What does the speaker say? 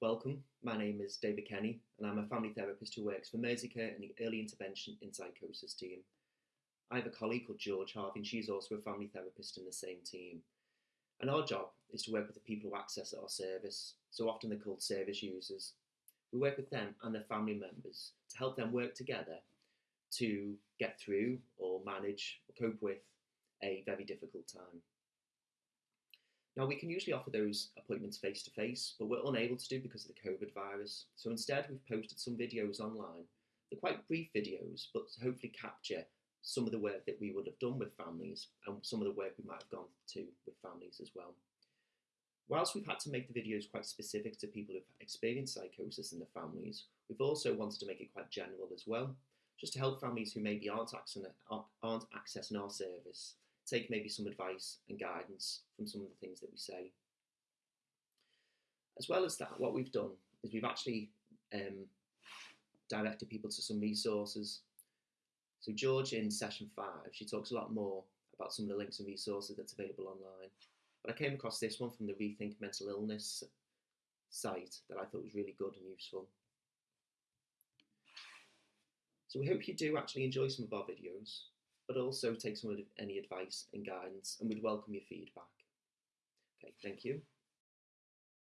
welcome. My name is David Kenny, and I'm a family therapist who works for Merseycare in the Early Intervention in Psychosis team. I have a colleague called George Harvey, and she's also a family therapist in the same team. And our job is to work with the people who access our service. So often they're called service users. We work with them and their family members to help them work together to get through or manage or cope with a very difficult time. Now, we can usually offer those appointments face to face, but we're unable to do because of the COVID virus. So instead, we've posted some videos online. They're quite brief videos, but hopefully capture some of the work that we would have done with families and some of the work we might have gone to with families as well. Whilst we've had to make the videos quite specific to people who've experienced psychosis in their families, we've also wanted to make it quite general as well, just to help families who maybe aren't accessing, aren't accessing our service take maybe some advice and guidance from some of the things that we say. As well as that, what we've done is we've actually um, directed people to some resources. So George in session five, she talks a lot more about some of the links and resources that's available online. But I came across this one from the Rethink Mental Illness site that I thought was really good and useful. So we hope you do actually enjoy some of our videos but also take some of any advice and guidance, and we'd welcome your feedback. Okay, thank you.